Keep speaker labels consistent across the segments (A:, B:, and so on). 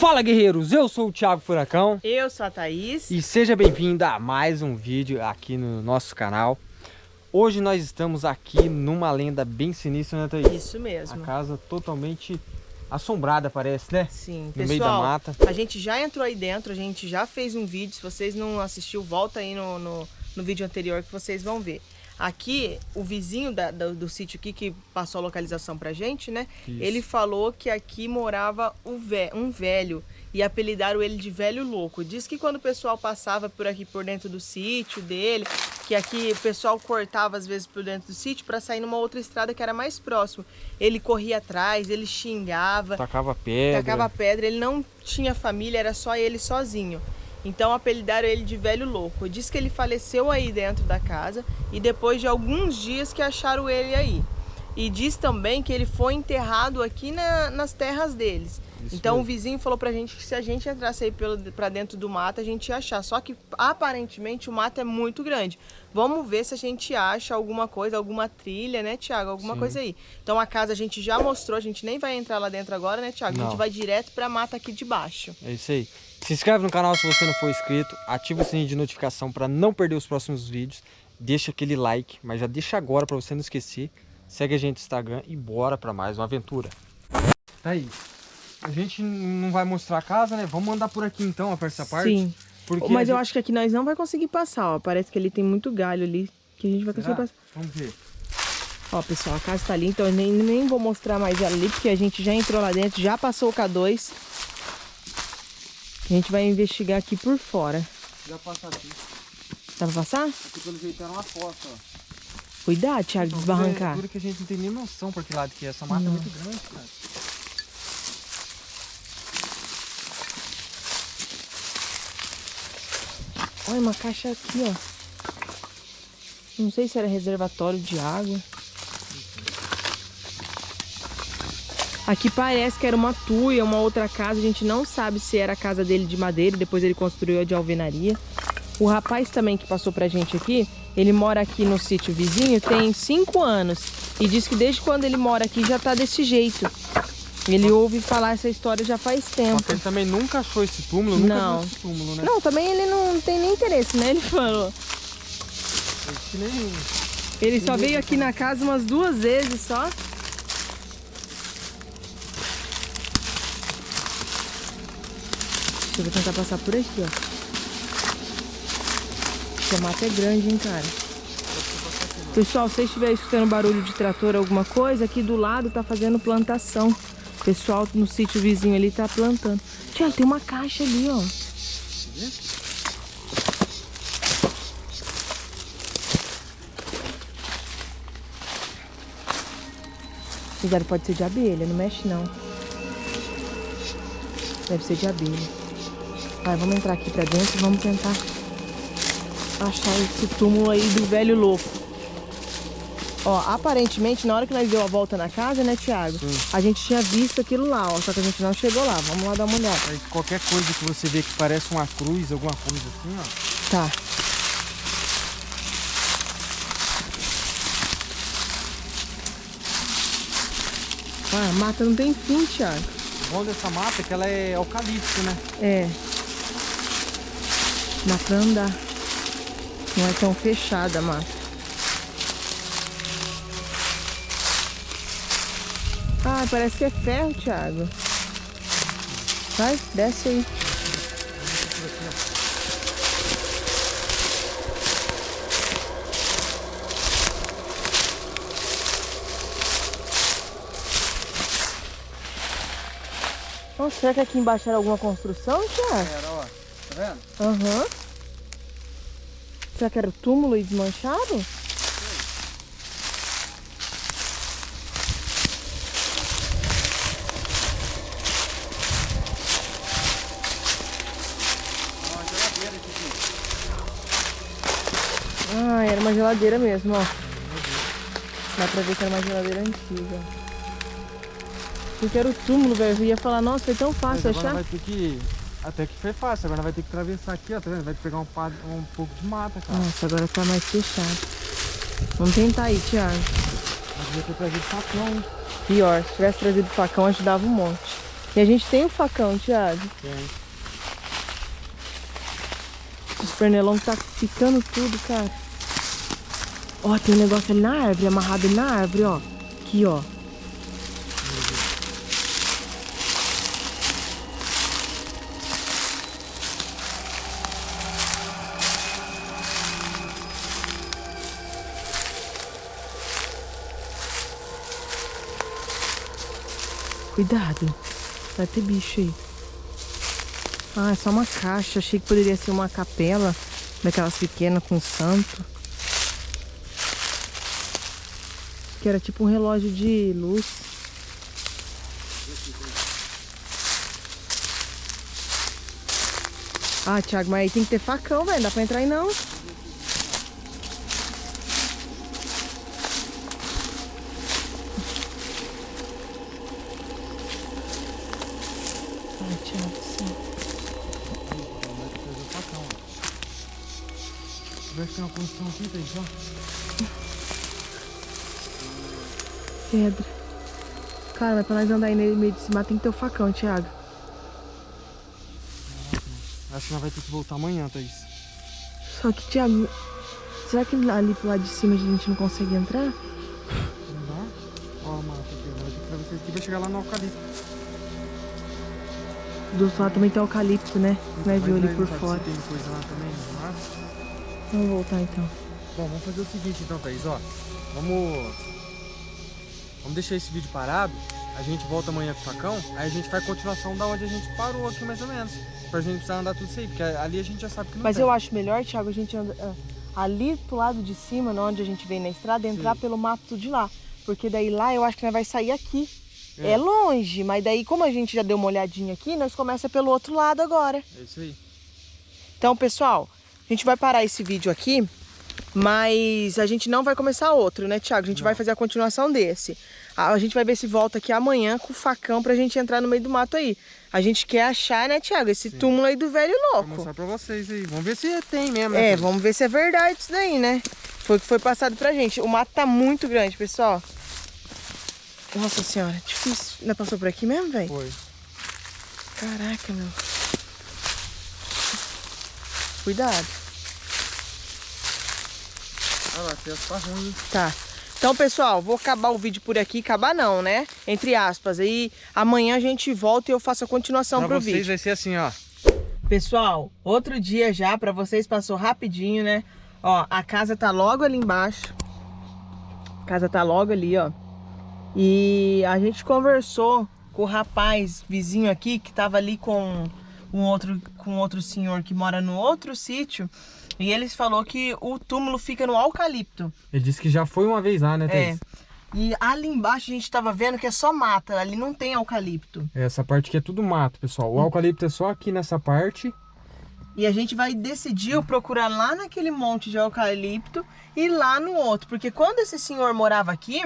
A: Fala guerreiros, eu sou o Thiago Furacão.
B: Eu sou a Thaís.
A: E seja bem-vindo a mais um vídeo aqui no nosso canal. Hoje nós estamos aqui numa lenda bem sinistra, né Thaís?
B: Isso mesmo.
A: A casa totalmente assombrada parece, né?
B: Sim,
A: no
B: pessoal,
A: meio da mata.
B: a gente já entrou aí dentro, a gente já fez um vídeo. Se vocês não assistiu, volta aí no, no, no vídeo anterior que vocês vão ver Aqui, o vizinho da, do, do, sítio aqui que passou a localização pra gente, né? Isso. Ele falou que aqui morava um velho e apelidaram ele de velho louco. Diz que quando o pessoal passava por aqui por dentro do sítio dele, que aqui o pessoal cortava às vezes por dentro do sítio para sair numa outra estrada que era mais próximo. Ele corria atrás, ele xingava,
A: tacava pedra.
B: Tacava pedra, ele não tinha família, era só ele sozinho. Então apelidaram ele de velho louco. Diz que ele faleceu aí dentro da casa e depois de alguns dias que acharam ele aí. E diz também que ele foi enterrado aqui na, nas terras deles. Isso então mesmo. o vizinho falou pra gente que se a gente entrasse aí pelo, pra dentro do mato, a gente ia achar. Só que aparentemente o mato é muito grande. Vamos ver se a gente acha alguma coisa, alguma trilha, né, Tiago? Alguma Sim. coisa aí. Então a casa a gente já mostrou, a gente nem vai entrar lá dentro agora, né, Tiago? A gente vai direto pra mata aqui de baixo.
A: É isso aí. Se inscreve no canal se você não for inscrito, ativa o sininho de notificação para não perder os próximos vídeos. Deixa aquele like, mas já deixa agora para você não esquecer. Segue a gente no Instagram e bora para mais uma aventura. Tá aí. A gente não vai mostrar a casa, né? Vamos andar por aqui então, a essa parte.
B: Sim. Porque mas eu gente... acho que aqui nós não vai conseguir passar, ó. Parece que ele tem muito galho ali, que a gente vai conseguir passar.
A: Vamos ver.
B: Ó, pessoal, a casa tá ali, então eu nem, nem vou mostrar mais ela ali, porque a gente já entrou lá dentro, já passou o K2. A gente vai investigar aqui por fora.
A: Já passa aqui.
B: Dá pra passar?
A: Aqui pelo jeito era uma fossa, ó.
B: Cuidado, Thiago, de desbarrancar.
A: É que a gente não tem nem noção por que lado que é. Essa mata não. é muito grande, cara.
B: Olha, uma caixa aqui, ó. Não sei se era reservatório de água. Aqui parece que era uma tuia, uma outra casa. A gente não sabe se era a casa dele de madeira. Depois ele construiu a de alvenaria. O rapaz também que passou pra gente aqui, ele mora aqui no sítio vizinho tem cinco anos. E diz que desde quando ele mora aqui já tá desse jeito. Ele ouve falar essa história já faz tempo.
A: ele também nunca achou esse túmulo, nunca
B: não.
A: esse túmulo, né?
B: Não, também ele não tem nem interesse, né? Ele falou. Ele só veio aqui na casa umas duas vezes só. Eu vou tentar passar por aqui, ó. Essa mata é grande, hein, cara. Pessoal, se vocês estiverem escutando barulho de trator alguma coisa, aqui do lado tá fazendo plantação. O pessoal no sítio vizinho ali tá plantando. Tiago, tem uma caixa ali, ó. Cuidado, pode ser de abelha, não mexe não. Deve ser de abelha. Vai, vamos entrar aqui pra dentro e vamos tentar achar esse túmulo aí do velho louco. Ó, aparentemente, na hora que nós deu a volta na casa, né, Thiago? Sim. A gente tinha visto aquilo lá, ó, só que a gente não chegou lá. Vamos lá dar uma olhada.
A: Aí, qualquer coisa que você vê que parece uma cruz, alguma coisa assim, ó.
B: Tá. Ah, a mata não tem fim, Thiago.
A: O bom dessa mata é que ela é eucalipto, né?
B: É. Dá pra andar. Não é tão fechada a mata. Ah, parece que é ferro, Thiago. Vai, desce aí. Nossa, será que aqui embaixo era alguma construção, Thiago?
A: Era, ó. Tá vendo?
B: Aham. Uhum. Será que era o túmulo e desmanchado? Ah, era uma geladeira mesmo, ó. Dá pra ver que era uma geladeira antiga. Porque era o túmulo, velho. Eu ia falar, nossa, foi tão fácil
A: achar. Vai ter que até que foi fácil, agora vai ter que atravessar aqui, ó, tá vendo? Vai pegar um, um pouco de mata, cara.
B: Nossa, agora tá mais fechado. Vamos tentar aí, Thiago.
A: Mas devia ter trazido facão, hein?
B: Pior, se tivesse trazido facão, ajudava um monte. E a gente tem o facão, Thiago.
A: Tem.
B: Os pernilongos tá picando tudo, cara. Ó, tem um negócio ali na árvore, amarrado na árvore, ó. Aqui, ó. Cuidado. Vai ter bicho aí. Ah, é só uma caixa. Achei que poderia ser uma capela daquelas pequenas com santo. Que era tipo um relógio de luz. Ah, Thiago, mas aí tem que ter facão, velho. Não dá pra entrar aí não. Ai, Thiago, sim.
A: Vai ter uma construção aqui, Thaís, ó.
B: Pedra. Cara, pra nós andar aí no meio de cima tem que ter o facão, Thiago.
A: Acho que nós vai ter que voltar amanhã, Thaís.
B: Só que, Thiago, será que ali pro lado de cima a gente não consegue entrar?
A: Não dá? Ó, mata. Vai ter que atravessar aqui vai chegar lá no eucalipto.
B: Do outro lado também tem eucalipto, né? Nós viu ali por fora.
A: Tem coisa lá também, no mato.
B: Vamos voltar então.
A: Bom, vamos fazer o seguinte então, Thaís, ó. Vamos. Vamos deixar esse vídeo parado. A gente volta amanhã com o facão. Aí a gente faz continuação da onde a gente parou aqui, mais ou menos. Pra gente precisar andar tudo isso aí. Porque ali a gente já sabe que não
B: Mas
A: tem.
B: eu acho melhor, Thiago, a gente anda ah, ali pro lado de cima, onde a gente vem na estrada, entrar
A: Sim.
B: pelo mato de lá. Porque daí lá eu acho que nós vai sair aqui. É.
A: É.
B: longe, mas daí como a gente já deu uma olhadinha aqui, nós começa pelo outro lado agora.
A: É isso aí.
B: Então, pessoal, a gente vai parar esse vídeo aqui, mas a gente não vai começar outro, né, Thiago? A gente
A: Não.
B: vai fazer a continuação desse. A gente vai ver se volta aqui amanhã com o facão pra gente entrar no meio do mato aí. A gente quer achar, né, Thiago, esse
A: Sim.
B: túmulo aí do velho
A: Vou
B: louco.
A: mostrar pra vocês aí. Vamos ver se tem mesmo. né,
B: É, vamos ver se é verdade isso daí, né? Foi o que foi passado pra gente. O mato tá muito grande, pessoal. Nossa senhora, difícil. Ainda passou por aqui mesmo, velho?
A: Foi.
B: Caraca, meu. Cuidado.
A: Olha lá, essa tá ruim.
B: Tá. Então, pessoal, vou acabar o vídeo por aqui. Acabar não, né? Entre aspas. Aí amanhã a gente volta e eu faço a continuação
A: Pra
B: pro
A: vocês
B: vídeo.
A: vai ser assim, ó.
B: Pessoal, outro dia já pra vocês passou rapidinho, né? Ó, a casa tá logo ali embaixo. A casa tá logo ali, ó. E a gente conversou com o rapaz vizinho aqui que tava ali com um outro com outro senhor que mora no outro sítio. E eles falou que o túmulo fica no eucalipto.
A: Ele disse que já foi uma vez lá, né,
B: É.
A: Thaís?
B: E ali embaixo a gente tava vendo que é só mata, ali não tem eucalipto.
A: Essa parte aqui é tudo mato, pessoal. O eucalipto é só aqui nessa parte.
B: E a gente vai decidir procurar lá naquele monte de eucalipto e lá no outro. Porque quando esse senhor morava aqui,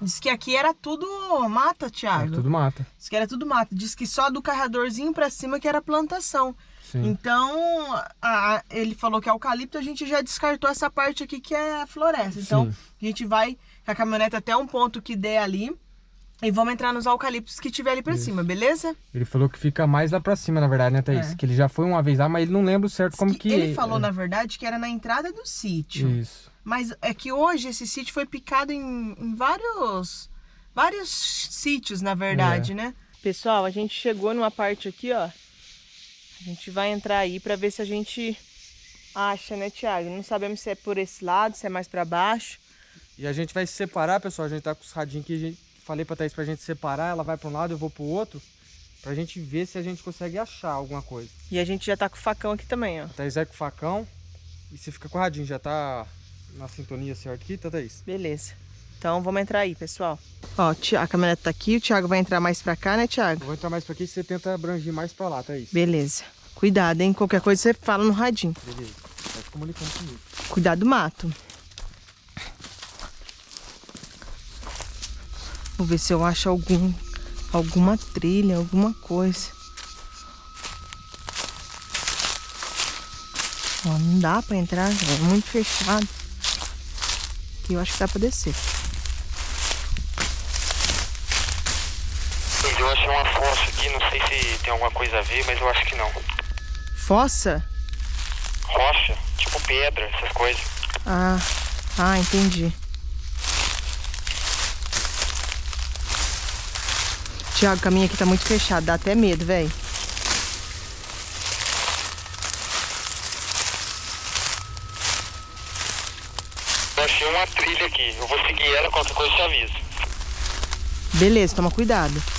B: disse que aqui era tudo mata,
A: É
B: Thiago.
A: tudo mata.
B: Disse que era tudo mata. Disse que só do carregadorzinho pra cima que era plantação.
A: Sim.
B: Então, a- ele falou que é eucalipto, a gente já descartou essa parte aqui que é floresta. Então,
A: Sim.
B: a gente vai com a caminhonete até um ponto que der ali e vamos entrar nos eucaliptos que tiver ali pra
A: Isso.
B: cima, beleza?
A: Ele falou que fica mais lá pra cima, na verdade, né, Thaís?
B: É.
A: Que ele já foi uma vez lá, mas ele não lembra o certo como que...
B: ele falou,
A: é.
B: na verdade, que era na entrada do sítio.
A: Isso.
B: Mas é que hoje esse sítio foi picado em, em vários vários sítios, na verdade,
A: É.
B: né? Pessoal, a gente chegou numa parte aqui, ó. A gente vai entrar aí pra ver se a gente acha, né, Thiago? Não sabemos se é por esse lado, se é mais pra baixo.
A: E a gente vai se separar, pessoal. A gente tá com os radinhos que a gente... Falei pra Thaís pra gente separar. Ela vai pra um lado, eu vou pro outro. Pra gente ver se a gente consegue achar alguma coisa.
B: E a gente já tá com o facão aqui também, ó.
A: A Thaís é com o facão. E você fica com o radinho. Já tá na sintonia certa aqui, tá, Thaís?
B: Beleza. Então vamos entrar aí, pessoal. Ó, a caminhonete tá aqui, o Thiago vai entrar mais pra cá, né, Thiago?
A: Eu vou entrar mais pra aqui e você tenta abranger mais pra lá, Thaís.
B: Beleza. Cuidado, hein? Qualquer coisa você fala no radinho.
A: Beleza. Vai se comunicando comigo.
B: Cuidado do mato. Vou ver se eu acho algum, alguma trilha, alguma coisa. Ó, não dá pra entrar, é muito fechado. Aqui eu acho que dá pra descer.
A: Achei uma fossa aqui, não sei se tem alguma coisa a ver, mas eu acho que não.
B: Fossa?
A: Rocha, tipo pedra, essas coisas.
B: Ah, ah, entendi. Tiago, o caminho aqui tá muito fechado, dá até medo, velho.
A: Eu achei uma trilha aqui, eu vou seguir ela, qualquer coisa eu te aviso.
B: Beleza, toma cuidado.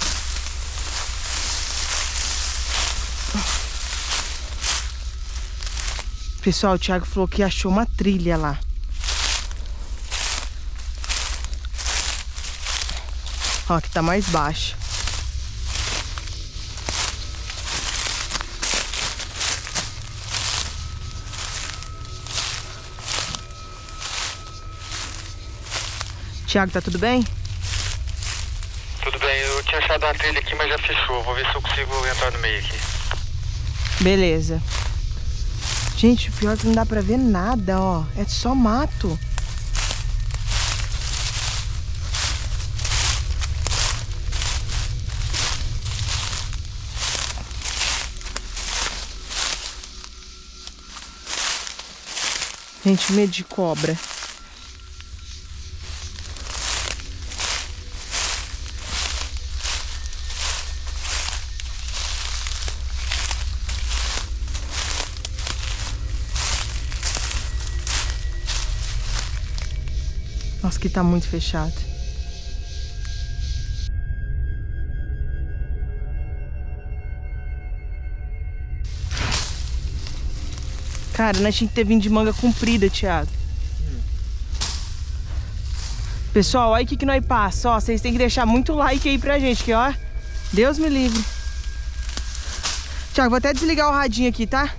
B: Pessoal, o Thiago falou que achou uma trilha lá. Ó, que tá mais baixa. Tiago, tá tudo bem?
A: Tudo bem, eu tinha achado uma trilha aqui, mas já fechou. Vou ver se eu consigo entrar no meio aqui.
B: Beleza. Gente, pior é que não dá pra ver nada, ó. É só mato. Gente, medo de cobra. Que tá muito fechado. Cara, nós tinha que ter vindo de manga comprida, Thiago. Pessoal, olha o que, que nós passa. Ó, vocês têm que deixar muito like aí pra gente, que ó. Deus me livre. Thiago, vou até desligar o radinho aqui, tá?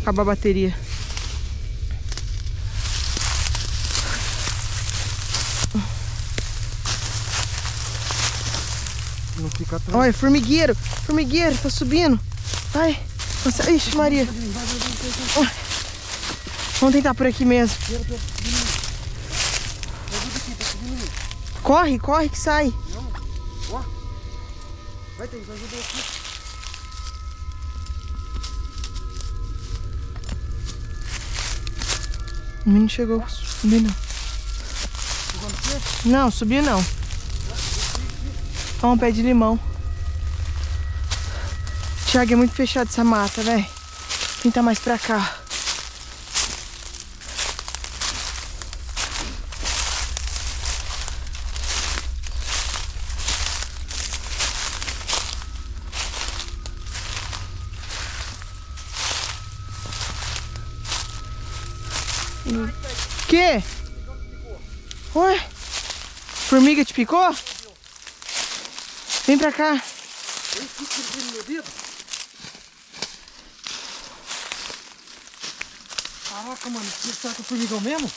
B: Acabar a bateria.
A: Não fica atrás.
B: Olha, formigueiro. Formigueiro, tá subindo. Vai. Nossa, ixi, Maria. Vamos tentar por aqui mesmo. Corre, corre que sai.
A: Vai ter, ajuda aqui.
B: O menino chegou. Subiu não. Não, subiu não. Ó, um pé de limão. Thiago, é muito fechado essa mata, velho. Tentar mais pra cá. Que? Oi? Formiga te picou? Vem pra cá.
A: Caraca, mano, será que é formigão mesmo?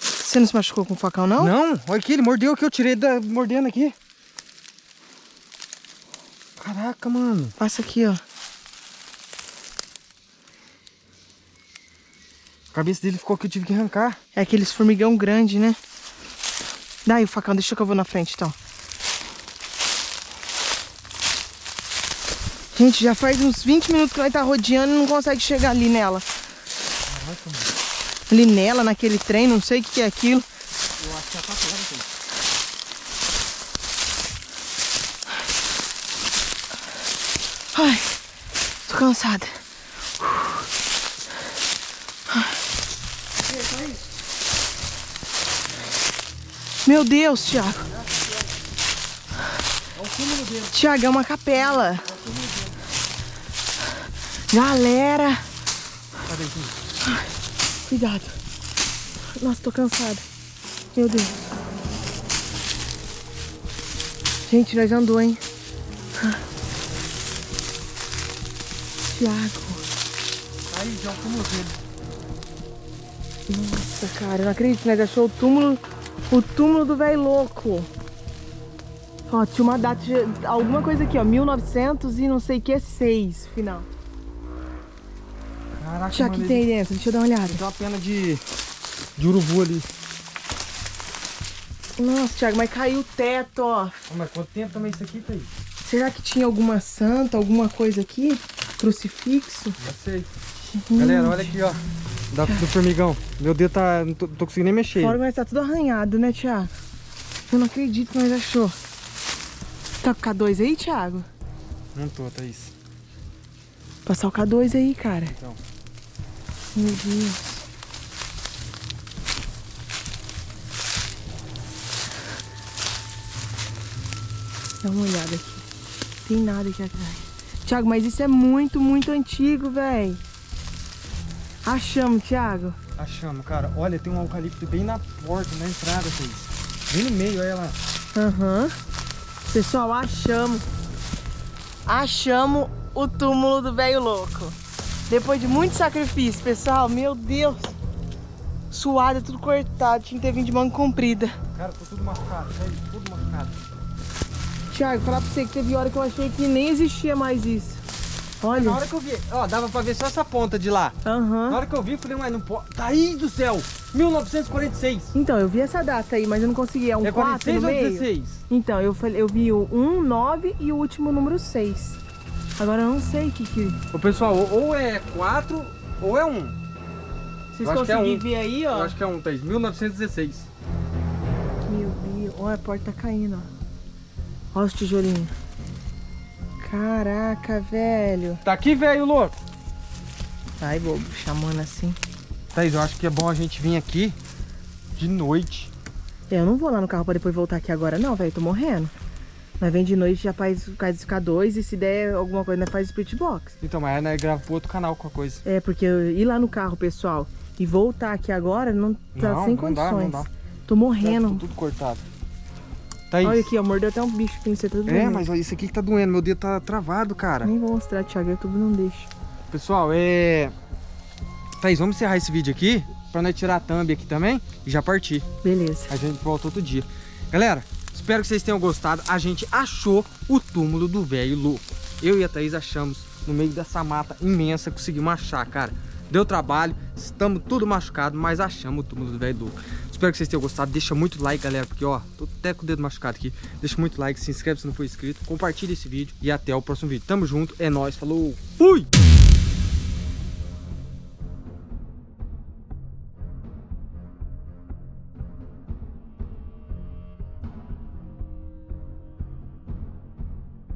B: Você não se machucou com o facão, não?
A: Não, olha aqui, ele mordeu aqui, eu tirei da mordendo aqui. Caraca, mano.
B: Passa aqui, ó.
A: A cabeça dele ficou aqui, eu tive que arrancar.
B: É aqueles formigão grande, né? Daí o facão, deixa que eu vou na frente, então. Gente, já faz uns 20 minutos que nós tá rodeando e não consegue chegar ali nela.
A: Caraca, mano.
B: Ali nela, naquele trem, não sei o que que é aquilo.
A: Eu acho que já tá perto, gente.
B: Ai, tô cansada. Meu Deus, Thiago. Thiago, é uma capela. Galera. Cuidado. Nossa, tô cansada. Meu Deus. Gente, nós andou, hein? Tiago.
A: Aí, já o túmulo dele.
B: Nossa, cara, eu não acredito, nós achou o túmulo, o túmulo do velho louco. Ó, tinha uma data, de- alguma coisa aqui, ó, 1900 e não sei o que, 6, final.
A: Caraca, mano,
B: que tem aí dentro? Deixa eu dar uma olhada.
A: Tem uma pena de, de urubu ali.
B: Nossa, Thiago, mas caiu o teto, ó.
A: Mas quanto tempo também isso aqui, Thaís?
B: Será que tinha alguma santa, alguma coisa aqui? Crucifixo?
A: Não sei. Galera, olha aqui, ó. Da, do formigão. Meu dedo tá. Não tô, tô conseguindo nem mexer.
B: Fora, mas tá tudo arranhado, né, Thiago? Eu não acredito que nós achou. Tá com o K2 aí, Thiago?
A: Não tô, Thaís.
B: Passar o K2 aí, cara.
A: Então.
B: Meu Deus. Dá uma olhada aqui. Tem nada aqui atrás. Thiago, mas isso é muito, muito antigo, velho. Achamos, Thiago.
A: Achamos, cara. Olha, tem um eucalipto bem na porta, na entrada, Thaís. Bem no meio, olha lá.
B: Aham. Pessoal, achamos. Achamos o túmulo do velho louco. Depois de muito sacrifício, pessoal. Meu Deus. Suado, tudo cortado. Tinha que ter vindo de manga comprida.
A: Cara, tô tudo machucado, Thaís. Tudo machucado.
B: Thiago, falar pra você que teve hora que eu achei que nem existia mais isso.
A: Na
B: Olha.
A: hora que eu vi, ó, dava pra ver só essa ponta de lá. Na
B: Aham.
A: hora que eu vi, eu falei, mas não pode. Thaís do céu! 1946!
B: Então, eu vi essa data aí, mas eu não consegui. É um
A: é
B: 4
A: 46
B: no
A: ou
B: meio?
A: 16?
B: Então, eu, falei, eu vi o 1, 9 e o último número 6. Agora eu não sei o que que...
A: Ô pessoal, ou, é 4 ou é 1.
B: Vocês
A: Eu que é
B: conseguem
A: um.
B: ver aí,
A: Eu
B: ó?
A: acho que é 1, Thaís. 1916.
B: Meu Deus. Olha, a porta tá caindo, ó. Olha os tijolinhos. Caraca, velho.
A: Tá aqui, velho louco!
B: Ai, bobo, chamando assim.
A: Thaís, eu acho que é bom a gente vir aqui de noite.
B: Eu não vou lá no carro pra depois voltar aqui agora, não, velho. Tô morrendo. Mas vem de noite, já faz, faz K2 e se der alguma coisa, né, faz Spirit Box.
A: Então, mas nós grava pro outro canal com a coisa.
B: É, porque ir lá no carro, pessoal, e voltar aqui agora, não tá
A: não,
B: sem
A: não dá,
B: condições.
A: não dá.
B: Tô
A: Tá
B: morrendo.
A: tudo cortado. Thaís.
B: Olha aqui, ó, mordeu até um bicho aqui, você tá doendo.
A: É, mas isso aqui que tá doendo. Meu dedo tá travado, cara.
B: Nem vou mostrar, Thiago, YouTube não deixa.
A: Pessoal, é... Thaís, vamos encerrar esse vídeo aqui pra nós tirar a thumb aqui também e já partir.
B: Beleza.
A: A gente volta outro dia. Galera, espero que vocês tenham gostado. A gente achou o túmulo do velho louco. Eu e a Thaís achamos no meio dessa mata imensa, conseguimos achar, cara. Deu trabalho, estamos tudo machucado, mas achamos o túmulo do velho louco. Espero que vocês tenham gostado. Deixa muito like, galera, porque ó, tô até com o dedo machucado aqui. Deixa muito like, se inscreve se não for inscrito, compartilha esse vídeo e até o próximo vídeo. Tamo junto, é nóis, falou, fui!